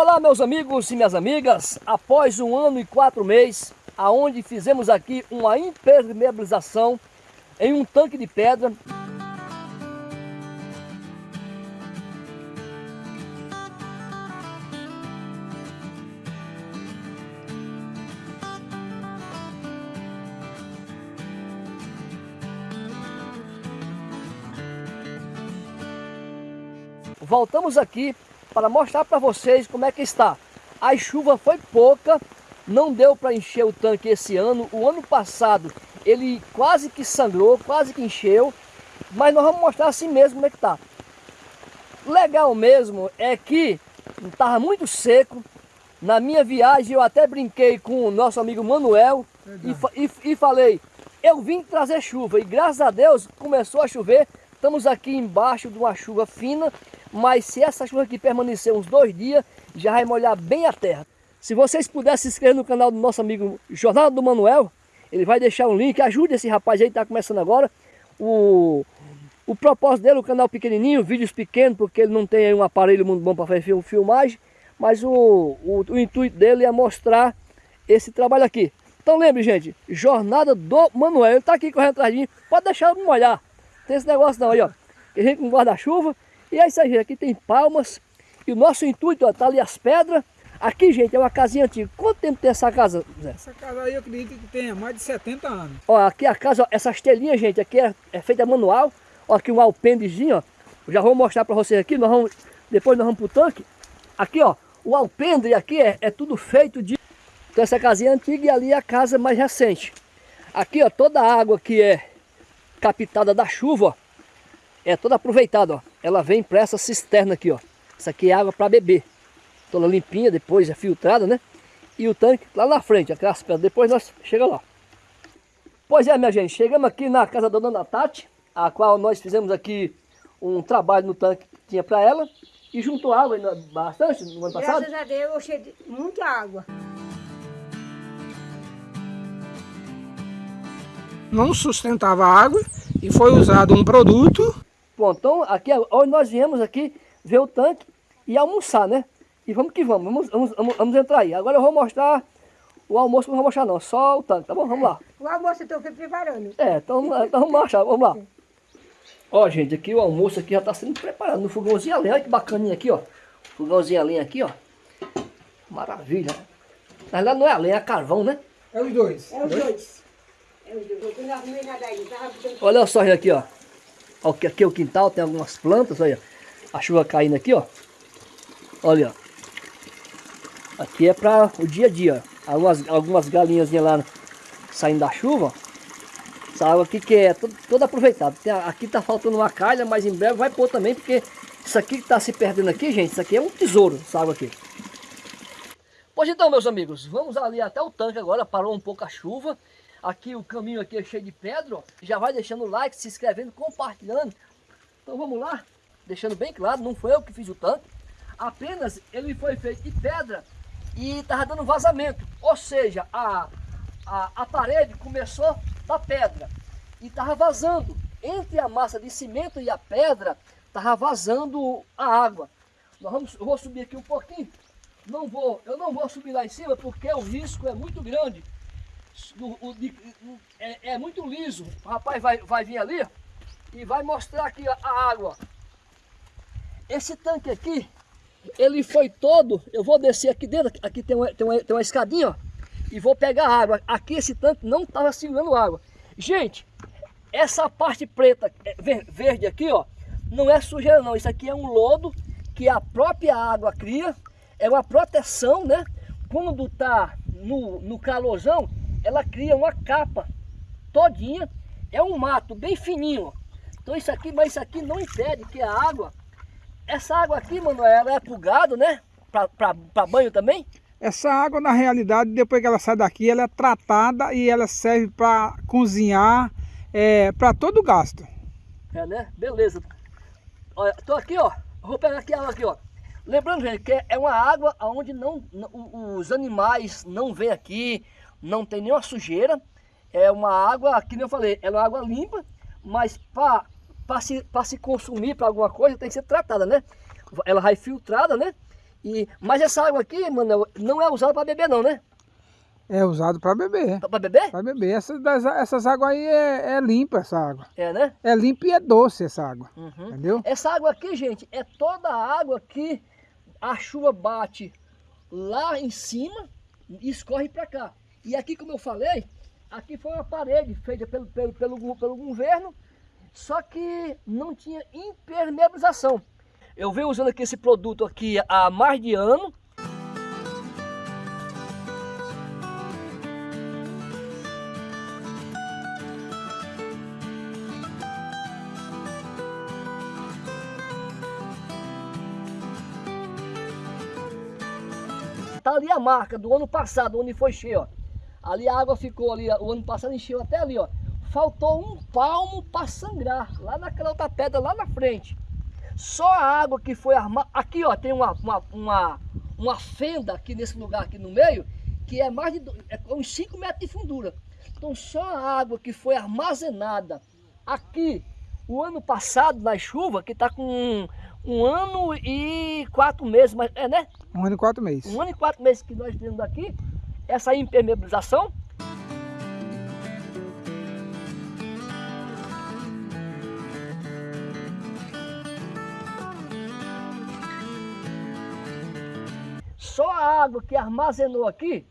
Olá meus amigos e minhas amigas, após um ano e quatro meses, aonde fizemos aqui uma impermeabilização em um tanque de pedra. Voltamos aqui para mostrar para vocês como é que está. A chuva foi pouca, não deu para encher o tanque esse ano. O ano passado ele quase que sangrou, quase que encheu, mas nós vamos mostrar assim mesmo como é que está. Legal mesmo é que estava muito seco. Na minha viagem eu até brinquei com o nosso amigo Manuel e, e, e falei, eu vim trazer chuva e graças a Deus começou a chover. Estamos aqui embaixo de uma chuva fina mas se essa chuva aqui permanecer uns dois dias, já vai molhar bem a terra. Se vocês puderem se inscrever no canal do nosso amigo Jornada do Manuel, ele vai deixar um link, ajude esse rapaz aí que está começando agora. O, o propósito dele, o canal pequenininho, vídeos pequenos, porque ele não tem um aparelho muito bom para fazer filmagem, mas o, o, o intuito dele é mostrar esse trabalho aqui. Então lembre, gente, Jornada do Manuel, ele está aqui correndo atrás de mim, pode deixar eu molhar. Tem esse negócio não aí, ó. Que a gente com guarda-chuva, e é aí, gente. Aqui tem palmas. E o nosso intuito, ó, tá ali as pedras. Aqui, gente, é uma casinha antiga. Quanto tempo tem essa casa, Zé? Essa casa aí eu acredito que tem mais de 70 anos. Ó, aqui a casa, ó, essas telinhas, gente, aqui é, é feita manual. Ó, aqui um alpendezinho, ó. Eu já vou mostrar para vocês aqui. Nós vamos, depois nós vamos pro tanque. Aqui, ó, o alpendre aqui é, é tudo feito de... Então essa casinha é antiga e ali é a casa mais recente. Aqui, ó, toda a água que é captada da chuva, ó, é toda aproveitada, ó. Ela vem para essa cisterna aqui, ó. Isso aqui é água para beber. Toda limpinha, depois é filtrada, né? E o tanque lá na frente, aquelas pedras. Depois nós chegamos lá. Pois é, minha gente, chegamos aqui na casa da dona Tati, a qual nós fizemos aqui um trabalho no tanque que tinha para ela. E juntou água bastante no ano passado? Graças a Deus eu cheguei muita água. Não sustentava água e foi usado um produto Bom, então aqui hoje nós viemos aqui ver o tanque e almoçar, né? E vamos que vamos, vamos, vamos, vamos, vamos entrar aí. Agora eu vou mostrar o almoço, não vou mostrar não, só o tanque, tá bom? Vamos lá. O almoço eu estou preparando. É, então, então vamos marchar, vamos lá. Ó, gente, aqui o almoço aqui já está sendo preparado no fogãozinho a lenha. Olha que bacaninha aqui, ó. Fogãozinho a lenha aqui, ó. Maravilha. Na verdade não é a lenha, é carvão, né? É os dois. É os dois. É os dois. Eu não arrumei nada aí. Olha só aqui, ó. Aqui, é o quintal, tem algumas plantas, olha. A chuva caindo aqui, ó. Olha, ó. Aqui é para o dia a dia. Algumas, algumas galinhas lá saindo da chuva. Essa água aqui que é toda, toda aproveitada. Tem, aqui tá faltando uma calha, mas em breve vai pôr também, porque isso aqui que tá se perdendo aqui, gente, isso aqui é um tesouro, essa água aqui. Pois então, meus amigos, vamos ali até o tanque agora, parou um pouco a chuva. Aqui o caminho aqui é cheio de pedra, ó. Já vai deixando o like, se inscrevendo, compartilhando. Então vamos lá, deixando bem claro, não foi eu que fiz o tanque. Apenas ele foi feito de pedra e estava dando vazamento. Ou seja, a, a, a parede começou da pedra e estava vazando. Entre a massa de cimento e a pedra, estava vazando a água. Nós vamos, eu vou subir aqui um pouquinho. Não vou, eu não vou subir lá em cima porque o risco é muito grande o, de, é, é, muito liso. O rapaz vai, vai vir ali e vai mostrar aqui a, a água. Esse tanque aqui, ele foi todo, eu vou descer aqui dentro, aqui tem uma, tem uma, tem uma escadinha, ó, e vou pegar água. Aqui esse tanque não estava segurando água. Gente, essa parte preta, é, verde aqui, ó, não é sujeira não, isso aqui é um lodo que a própria água cria, é uma proteção, né? Quando tá no, no calorzão, ela cria uma capa todinha, é um mato bem fininho. Então isso aqui, mas isso aqui não impede que a água, essa água aqui, mano, ela é pro gado, né? Para banho também? Essa água, na realidade, depois que ela sai daqui, ela é tratada e ela serve para cozinhar, é, para todo o gasto. É, né? Beleza. Olha, tô aqui, ó. Vou pegar aqui a água aqui, ó. Lembrando, gente, que é uma água onde não, os animais não vêm aqui, não tem nenhuma sujeira. É uma água, que nem eu falei, ela é uma água limpa, mas para se, se consumir para alguma coisa tem que ser tratada, né? Ela vai filtrada, né? E, mas essa água aqui, Manuel, não é usada para beber não, né? É usado para beber. Para beber? Para beber. Essas, essas águas aí é, é limpa, essa água. É, né? É limpa e é doce essa água. Uhum. Entendeu? Essa água aqui, gente, é toda a água que a chuva bate lá em cima e escorre para cá. E aqui, como eu falei, aqui foi uma parede feita pelo, pelo, pelo, pelo governo, só que não tinha impermeabilização. Eu venho usando aqui esse produto aqui há mais de ano. Tá ali a marca do ano passado, onde foi cheio, ó. Ali a água ficou ali, o ano passado encheu até ali, ó. Faltou um palmo para sangrar, lá naquela outra pedra, lá na frente. Só a água que foi armada. Aqui, ó, tem uma, uma, uma, uma fenda aqui nesse lugar aqui no meio, que é mais de é uns 5 metros de fundura. Então só a água que foi armazenada aqui o ano passado na chuva, que está com um, um ano e quatro meses, mas é né? Um ano e quatro meses. Um ano e quatro meses que nós temos aqui, essa impermeabilização. Só a água que armazenou aqui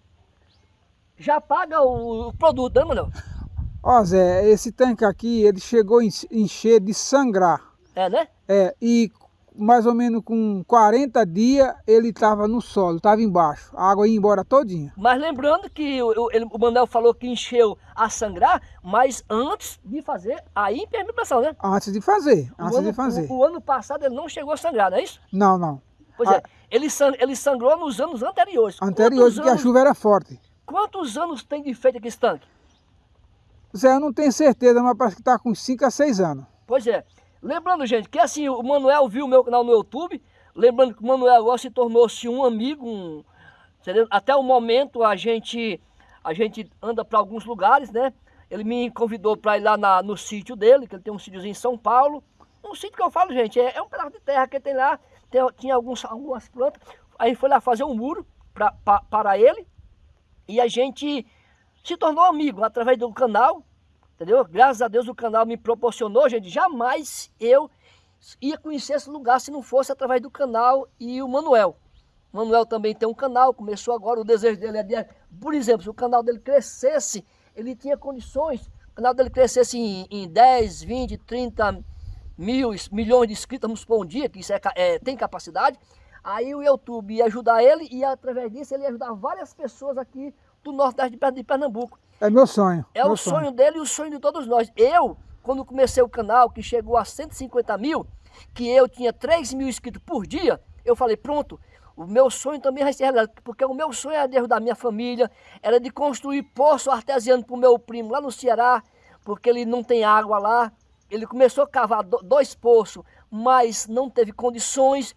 já paga o, produto, né, Manuel? Ó Zé, esse tanque aqui, ele chegou a enche- encher de sangrar. É, né? É, e mais ou menos com 40 dias ele estava no solo, estava embaixo. A água ia embora todinha. Mas lembrando que o, ele- o Manuel falou que encheu a sangrar, mas antes de fazer a impermeabilização, né? Antes de fazer, O antes ano, de fazer. O, o ano passado ele não chegou a sangrar, não é isso? Não, não. Pois Ah. é, ele, sang- ele sangrou nos anos anteriores. Anterior, Quantos porque a anos, chuva era forte. quantos anos tem de feito aqui esse tanque? Zé, eu não tenho certeza, mas parece que está com 5 a 6 anos. Pois é. Lembrando, gente, que assim, o Manuel viu o meu canal no YouTube. Lembrando que o Manuel agora se tornou-se um amigo. Um? Até o momento a gente, a gente anda para alguns lugares, né? Ele me convidou para ir lá na- no sítio dele, que ele tem um sítiozinho em São Paulo. Um sítio que eu falo, gente, é, é um pedaço de terra que ele tem lá. Tem, tinha alguns, algumas plantas. Aí foi lá fazer um muro pra, pa- para ele. E a gente se tornou amigo através do canal. Entendeu? Graças a Deus o canal me proporcionou, gente. Jamais eu ia conhecer esse lugar se não fosse através do canal e o Manuel. O Manuel também tem um canal, começou agora, o desejo dele é de, por exemplo, se o canal dele crescesse, ele tinha condições, o canal dele crescesse em, em 10, 20, 30 mil, milhões de inscritos, vamos supor um dia, que isso é, é, tem capacidade, aí o YouTube ia ajudar ele e através disso ele ia ajudar várias pessoas aqui do Pern- de Pernambuco. É meu sonho. É meu o sonho dele e o sonho de todos nós. Eu, quando comecei o canal, que chegou a 150 mil, que eu tinha 3 mil inscritos por dia, eu falei, pronto, o meu sonho também vai ser realizado, porque o meu sonho era de ajudar a minha família, era de construir poço artesiano para o meu primo lá no Ceará, porque ele não tem água lá. Ele começou a cavar do- dois poços, mas não teve condições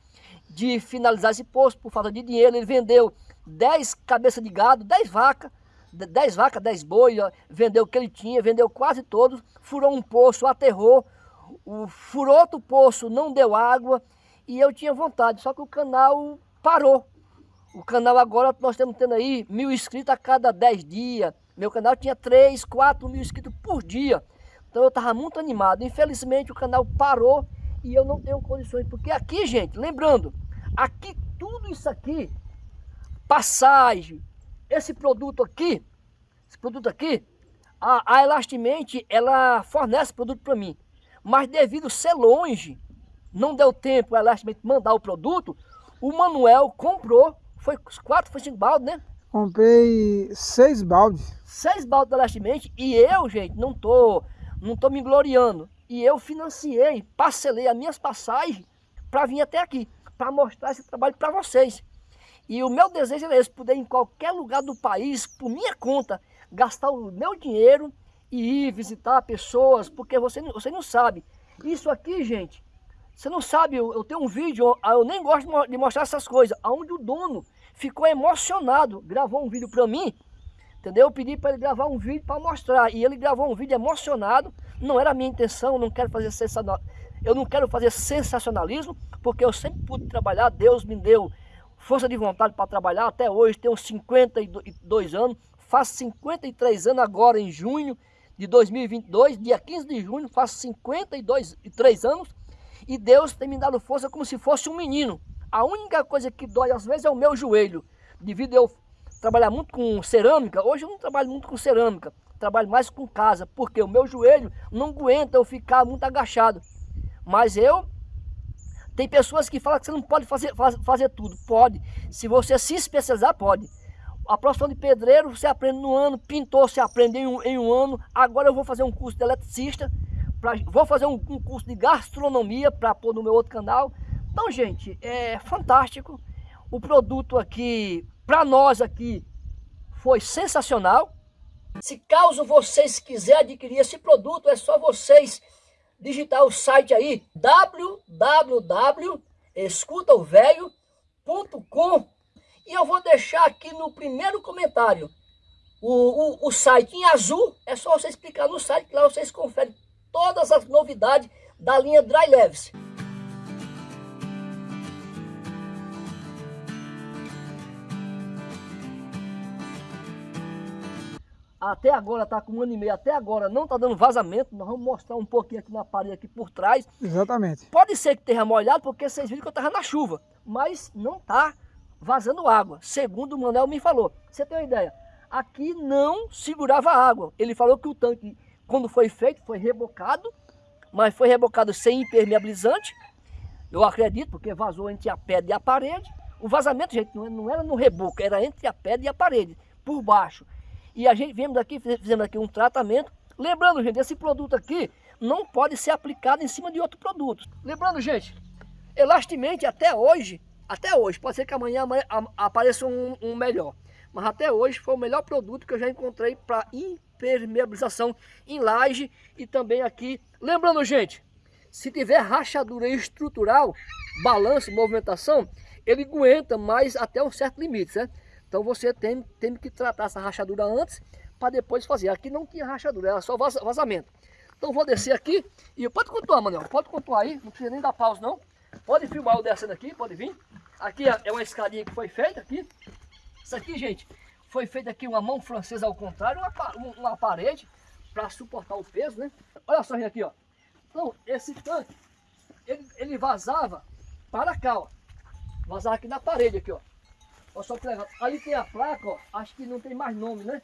de finalizar esse poço por falta de dinheiro. Ele vendeu 10 cabeças de gado, 10 vacas, 10 vacas, 10 boi, vendeu o que ele tinha, vendeu quase todos, furou um poço, aterrou, o, furou outro poço, não deu água, e eu tinha vontade, só que o canal parou. O canal agora nós estamos tendo aí mil inscritos a cada 10 dias. Meu canal tinha 3, 4 mil inscritos por dia. Então eu estava muito animado. Infelizmente o canal parou e eu não tenho condições. Porque aqui, gente, lembrando, aqui tudo isso aqui, passagem, esse produto aqui, esse produto aqui, a, a Elastimente, ela fornece produto para mim. Mas devido ser longe, não deu tempo a Elastimente mandar o produto, o Manuel comprou, foi quatro, foi cinco baldes, né? Comprei seis baldes. Seis baldes da Elastimente e eu, gente, não tô, não tô me gloriando. E eu financiei, parcelei as minhas passagens para vir até aqui, para mostrar esse trabalho para vocês. E o meu desejo é esse, poder em qualquer lugar do país, por minha conta, gastar o meu dinheiro e ir visitar pessoas, porque você, você não sabe. Isso aqui, gente, você não sabe, eu, eu tenho um vídeo, eu, nem gosto de mo- de mostrar essas coisas, onde o dono ficou emocionado, gravou um vídeo para mim, entendeu? Eu pedi para ele gravar um vídeo para mostrar, e ele gravou um vídeo emocionado, não era a minha intenção, não quero fazer sensacional, eu não quero fazer sensacionalismo, porque eu sempre pude trabalhar, Deus me deu força de vontade para trabalhar até hoje, tenho 52 anos, faço 53 anos agora em junho de 2022, dia 15 de junho, faço 52 e 3 anos e Deus tem me dado força como se fosse um menino. A única coisa que dói às vezes é o meu joelho, devido eu trabalhar muito com cerâmica, hoje eu não trabalho muito com cerâmica, trabalho mais com casa, porque o meu joelho não aguenta eu ficar muito agachado. Mas eu tem pessoas que falam que você não pode fazer, faz, fazer tudo. Pode. Se você se especializar, pode. A profissão de pedreiro você aprende no ano, pintor você aprende em um, em um ano. Agora eu vou fazer um curso de eletricista, pra, vou fazer um, um curso de gastronomia para pôr no meu outro canal. Então, gente, é fantástico. O produto aqui, para nós aqui, foi sensacional. Se caso vocês quiserem adquirir esse produto, é só vocês digitar o site aí www.escutaovelho.com e eu vou deixar aqui no primeiro comentário o, o, o site em azul, é só você explicar no site que lá vocês conferem todas as novidades da linha Dry Leves. Até agora está com um ano e meio, até agora não está dando vazamento, nós vamos mostrar um pouquinho aqui na parede aqui por trás. Exatamente. Pode ser que tenha molhado, porque vocês viram que eu estava na chuva, mas não está vazando água, segundo o Manuel me falou. Você tem uma ideia, aqui não segurava água, ele falou que o tanque, quando foi feito, foi rebocado, mas foi rebocado sem impermeabilizante, eu acredito, porque vazou entre a pedra e a parede. O vazamento, gente, não era no reboco, era entre a pedra e a parede, por baixo. E a gente viemos aqui, fizemos aqui um tratamento. Lembrando, gente, esse produto aqui não pode ser aplicado em cima de outro produto. Lembrando, gente, elastimente até hoje, até hoje, pode ser que amanhã, amanhã apareça um, um melhor. Mas até hoje foi o melhor produto que eu já encontrei para impermeabilização em laje e também aqui. Lembrando, gente, se tiver rachadura estrutural, balanço, movimentação, ele aguenta mais até um certo limite, certo? Então você tem, tem que tratar essa rachadura antes para depois fazer. Aqui não tinha rachadura, era só vazamento. Então vou descer aqui e pode contar, Manuel, pode contar aí, não precisa nem dar pausa não. Pode filmar eu descendo aqui, pode vir. Aqui é uma escadinha que foi feita aqui. Isso aqui, gente, foi feita aqui uma mão francesa ao contrário, uma, uma parede para suportar o peso, né? Olha só aqui, ó. Então, esse tanque, ele, ele vazava para cá, ó. Vazava aqui na parede aqui, ó. Olha só que legal. Ali tem a placa, ó. Acho que não tem mais nome, né?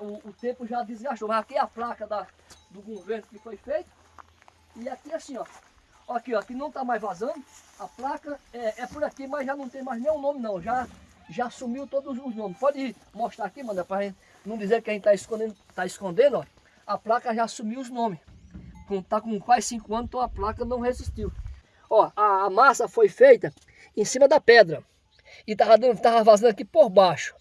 o, o, tempo já desgastou. Mas aqui é a placa da, do governo que foi feito. E aqui assim, ó. Aqui, ó. Aqui não tá mais vazando. A placa é, é por aqui, mas já não tem mais nenhum nome, não. Já, já sumiu todos os nomes. Pode mostrar aqui, mano, pra gente não dizer que a gente tá escondendo, tá escondendo, ó. A placa já sumiu os nomes. Com, tá com quase 5 anos, então a placa não resistiu. Ó, a, a massa foi feita em cima da pedra e estava tava vazando aqui por baixo.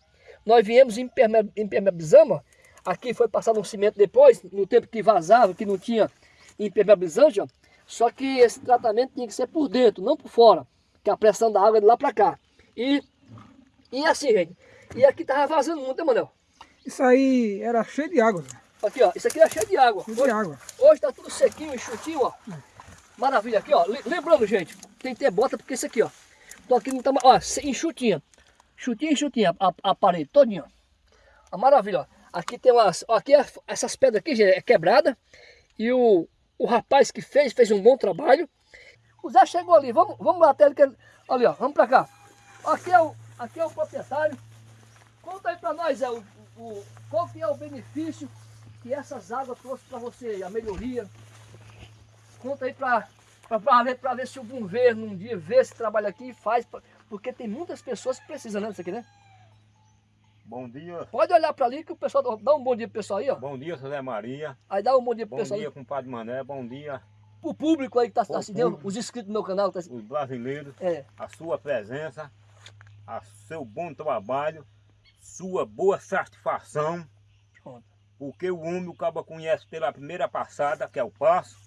Nós viemos impermeabilizamos, aqui foi passado um cimento depois, no tempo que vazava, que não tinha impermeabilizante, ó. Só que esse tratamento tinha que ser por dentro, não por fora, que a pressão da água é de lá para cá. E, e assim, gente, e aqui estava vazando muito, né, Manel? Isso aí era cheio de água. Aqui, ó, isso aqui era cheio de água. Cheio hoje, de água. Hoje tá tudo sequinho, enxutinho, ó. Maravilha, aqui, ó. Lembrando, gente, tem que ter bota, porque isso aqui, ó. Tô aqui no tamanho, ó, enxutinha. Chutinha, enxutinha, a, a parede todinha. A maravilha, ó. Aqui tem umas, ó, aqui é, essas pedras aqui, gente, é quebrada. E o, o rapaz que fez, fez um bom trabalho. O Zé chegou ali, vamos, vamos lá até ele. Que, ali, ó, vamos pra cá. Aqui é o, aqui é o proprietário. Conta aí pra nós, é, o, o, qual que é o benefício que essas águas trouxeram pra você, a melhoria. Conta aí pra, para ver, ver se o governo um dia vê esse trabalho aqui e faz, porque tem muitas pessoas que precisam né, disso aqui, né? Bom dia. Pode olhar para ali que o pessoal dá um bom dia pro pessoal aí, ó. Bom dia, José Maria. Aí dá um bom dia pro bom pessoal. Bom dia, compadre Mané. Bom dia. O público aí que está assistindo, os inscritos do meu canal. Tá... Os brasileiros. É. A sua presença, a seu bom trabalho, sua boa satisfação. Pronto. Porque o homem, o cabo conhece pela primeira passada, que é o passo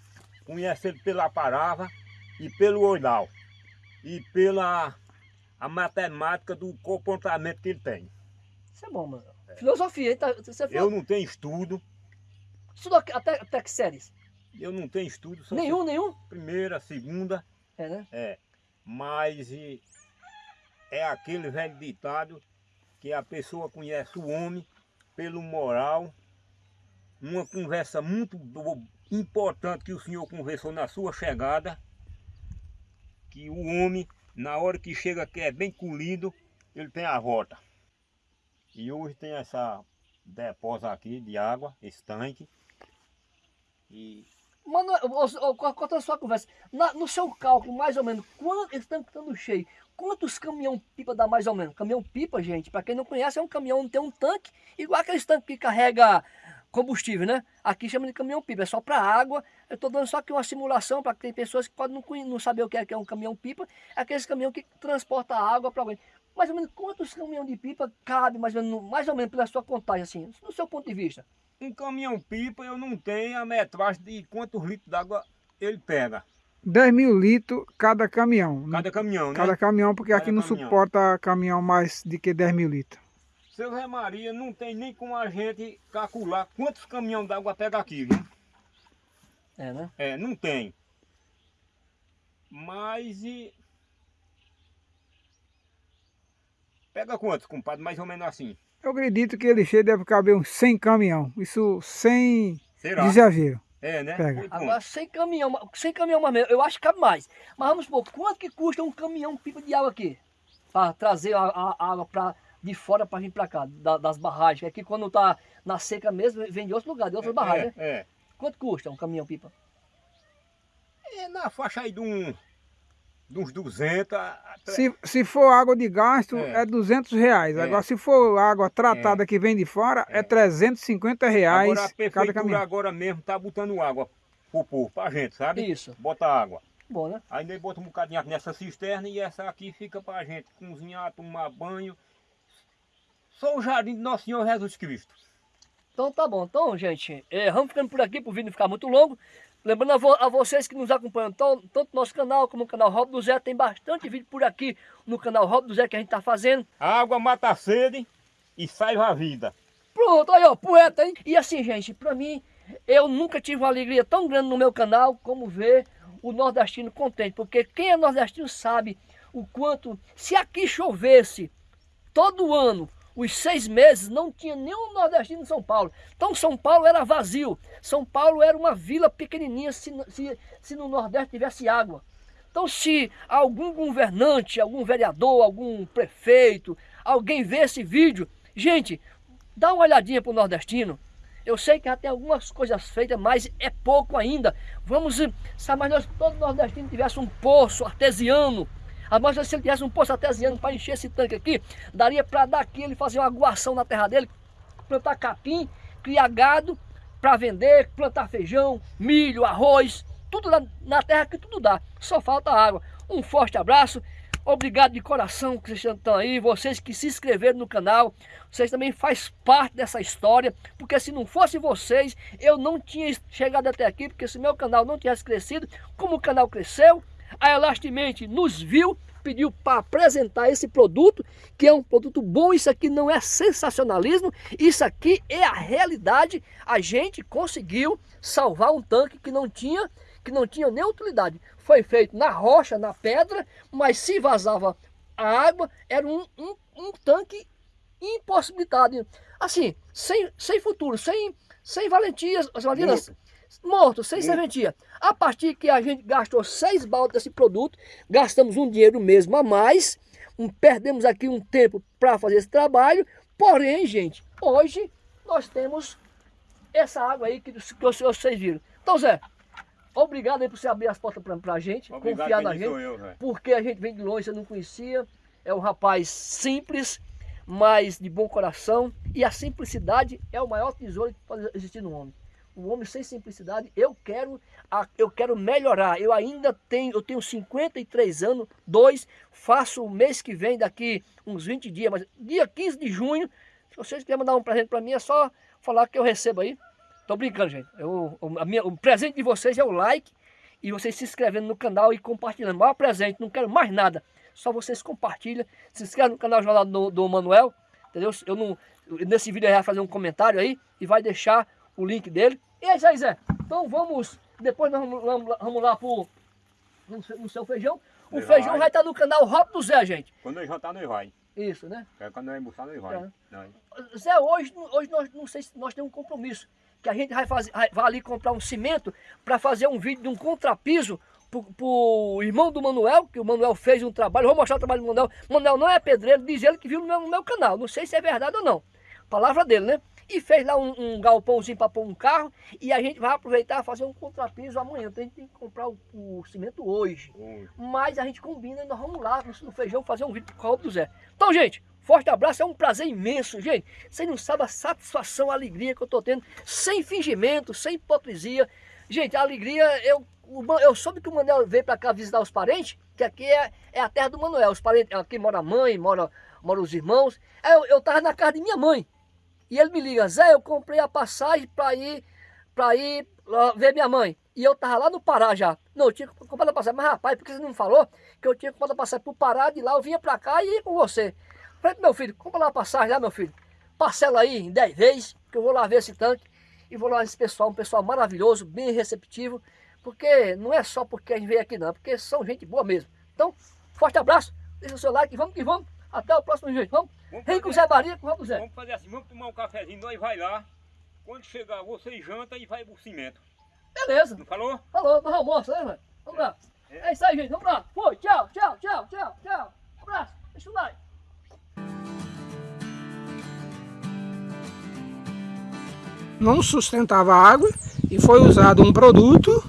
conhece ele pela palavra e pelo oral e pela a matemática do comportamento que ele tem. Isso é bom, mano. É. Filosofia? Tá, você Eu não tenho estudo. Estudou até, até que séries? Eu não tenho estudo. Nenhum, nenhum? Primeira, segunda. É, né? É. Mas e, é aquele velho ditado que a pessoa conhece o homem pelo moral. Uma conversa muito importante que o senhor conversou na sua chegada, que o homem, na hora que chega que é bem colhido, ele tem a volta. E hoje tem essa depósito aqui de água, esse tanque. E co- conta a sua conversa. Na- no seu cálculo, mais ou menos, quanto eles estão estando cheio? Quantos caminhão-pipa dá mais ou menos? Caminhão-pipa, gente, para quem não conhece, é um caminhão tem um tanque, igual aqueles tanques que carrega combustível, né? Aqui chama de caminhão-pipa, é só para água. Eu estou dando só aqui uma simulação para que tem pessoas que podem não, não saber o que é, que é um caminhão-pipa. É aqueles caminhão que transporta água para alguém. Mais ou menos quantos caminhão de pipa cabe, mais ou menos, no- mais ou menos pela sua contagem, assim, no seu ponto de vista? um caminhão-pipa eu não tenho a metragem de quantos litros d'água ele pega. 10 mil litros cada caminhão. Cada caminhão, né? Cada caminhão, porque Cada aqui não caminhão. suporta caminhão mais de que 10 mil litros. Seu Zé Maria, não tem nem como a gente calcular quantos caminhões d'água pega aqui, viu? É, né? É, não tem. Mas e... Pega quantos, compadre? Mais ou menos assim. Eu acredito que ele cheio deve caber uns 100 caminhão. Isso sem Será? exagero. É, né? Pega. Agora, sem caminhão, sem caminhão mais mesmo, eu acho que cabe mais. Mas vamos supor, quanto que custa um caminhão pipa de água aqui? Para trazer a, a- a água pra, de fora para vir para cá, da- das barragens. Aqui quando tá na seca mesmo, vem de outro lugar, de outras barragens, né? É, é. Quanto custa um caminhão pipa? É na faixa aí de, um, de uns 200 a- a- Se, se for água de gasto, É. é, 200 reais. É. Agora, se for água tratada que vem de fora, é, É. 350 reais Agora a cada prefeitura caminhão. agora mesmo tá botando água pro povo, pra gente, sabe? Isso. Bota água. Bom, né? Aí bota um bocadinho nessa cisterna e essa aqui fica pra gente cozinhar, tomar banho. Só o jardim de Nosso Senhor Jesus Cristo. Então tá bom. Então, gente, é, vamos ficando por aqui para o vídeo não ficar muito longo. Lembrando a, vo- a vocês que nos acompanham, tanto no nosso canal como no canal Rob do Zé, tem bastante vídeo por aqui no canal Rob do Zé que a gente tá fazendo. A água mata a sede e salva a vida. Pronto, aí ó, poeta, hein? E assim, gente, pra mim, eu nunca tive uma alegria tão grande no meu canal como ver o nordestino contente. Porque quem é nordestino sabe o quanto, se aqui chovesse todo ano, os seis meses, não tinha nenhum nordestino em São Paulo. Então São Paulo era vazio. São Paulo era uma vila pequenininha se, se, se no Nordeste tivesse água. Então, se algum governante, algum vereador, algum prefeito, alguém vê esse vídeo, gente, dá uma olhadinha para o nordestino. Eu sei que já tem algumas coisas feitas, mas é pouco ainda. Vamos, eh, mas nós todo nordestino tivesse um poço artesiano. Mas se ele tivesse um poço artesiano para encher esse tanque aqui, daria para daqui ele fazer uma aguação na terra dele, plantar capim, criar gado para vender, plantar feijão, milho, arroz, tudo na, na terra que tudo dá. Só falta água. Um forte abraço. Obrigado de coração que vocês estão aí, vocês que se inscreveram no canal, vocês também faz parte dessa história, porque se não fosse vocês, eu não tinha chegado até aqui, porque se meu canal não tivesse crescido, como o canal cresceu, a Elastimente nos viu, pediu para apresentar esse produto, que é um produto bom, isso aqui não é sensacionalismo, isso aqui é a realidade, a gente conseguiu salvar um tanque que não tinha, que não tinha nem utilidade. Foi feito na rocha, na pedra, mas se vazava a água, era um, um, um tanque impossibilitado. Assim, sem, sem futuro, sem, sem valentias, as valentias, morto, sem serventia. A partir que a gente gastou seis baldes desse produto, gastamos um dinheiro mesmo a mais, um- perdemos aqui um tempo para fazer esse trabalho, porém, gente, hoje nós temos essa água aí que, que vocês viram. Então, Zé, obrigado aí por você abrir as portas para a gente, confiar na gente eu, porque a gente vem de longe, você não conhecia. É um rapaz simples, mas de bom coração. E a simplicidade é o maior tesouro que pode existir no homem. O homem sem simplicidade, eu quero, eu quero melhorar. Eu ainda tenho, eu tenho 53 anos, dois, faço o mês que vem, daqui uns 20 dias, mas dia 15 de junho, se vocês quiserem mandar um presente para mim, é só falar que eu recebo aí. Tô brincando, gente. Eu, minha- o presente de vocês é o like e vocês se inscrevendo no canal e compartilhando. O maior presente, não quero mais nada. Só vocês compartilham. Se inscreve no canal Jornal do, do Manuel. Entendeu? Eu não, nesse vídeo ele vai fazer um comentário aí e vai deixar o link dele. E é isso aí, Zé. Então vamos. Depois nós vamos, vamos, lá pro, no, seu- no seu feijão. O Nós feijão vai. estar no canal Rob do Zé, gente. Quando nós jantar, nós vai. Isso, né? É quando nós almoçar, nós vai. Tá. Nós. Zé, hoje, hoje nós não sei se nós temos um compromisso. Que a gente vai, fazer, vai ali comprar um cimento para fazer um vídeo de um contrapiso pro, pro irmão do Manuel, que o Manuel fez um trabalho. Vou mostrar o trabalho do Manuel. Manuel não é pedreiro, diz ele que viu no meu, no meu canal. Não sei se é verdade ou não. Palavra dele, né? E fez lá um, um galpãozinho para pôr um carro e a gente vai aproveitar e fazer um contrapiso amanhã. Então a gente tem que comprar o, o cimento hoje. Hoje. Mas a gente combina e nós vamos lá no, feijão fazer um vídeo com o Robo do Zé. Então, gente, forte abraço, é um prazer imenso, gente. Vocês não sabem a satisfação, a alegria que eu tô tendo, sem fingimento, sem hipocrisia. Gente, a alegria, eu, eu soube que o Manuel veio para cá visitar os parentes, que aqui é, é a terra do Manuel. Os parentes, aqui mora a mãe, mora, mora os irmãos. Aí Eu, eu tava na casa de minha mãe. E ele me liga, Zé, eu comprei a passagem para ir, pra ir ver minha mãe. E eu tava lá no Pará já. Não, eu tinha comprado a passagem. Mas rapaz, por que você não me falou que eu tinha comprado a passagem pro Pará, de lá eu vinha pra cá e ia com você. Falei, meu filho, compra lá a passagem lá, meu filho. Parcela aí em 10 vezes, que eu vou lá ver esse tanque. E vou lá esse pessoal, um pessoal maravilhoso, bem receptivo. Porque não é só porque a gente veio aqui não, porque são gente boa mesmo. Então, forte abraço, deixa o seu like, vamos que vamos. Até o próximo vídeo, vamos? Vamos Vem com o Zé Maria, com o Robo Zé. Vamos fazer assim, vamos tomar um cafezinho, nós vai lá. Quando chegar, você janta e vai pro cimento. Beleza. Não falou? Falou, nós almoço, né, velho? Vamos lá. É isso aí, gente. Vamos lá. Foi, tchau, tchau, tchau, tchau, tchau. Abraço. Deixa o like. não sustentava água e foi usado um produto